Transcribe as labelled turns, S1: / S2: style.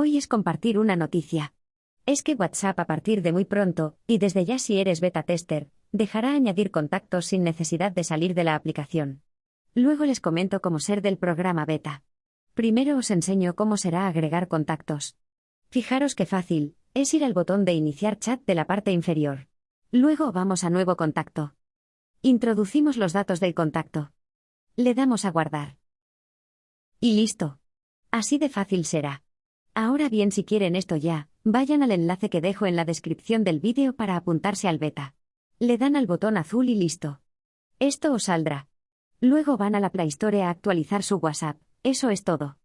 S1: Hoy es compartir una noticia. Es que WhatsApp a partir de muy pronto, y desde ya si eres beta tester, dejará añadir contactos sin necesidad de salir de la aplicación. Luego les comento cómo ser del programa beta. Primero os enseño cómo será agregar contactos. Fijaros qué fácil, es ir al botón de iniciar chat de la parte inferior. Luego vamos a nuevo contacto. Introducimos los datos del contacto. Le damos a guardar. Y listo. Así de fácil será. Ahora bien, si quieren esto ya, vayan al enlace que dejo en la descripción del vídeo para apuntarse al beta. Le dan al botón azul y listo. Esto os saldrá. Luego van a la Play Store a actualizar su WhatsApp, eso es todo.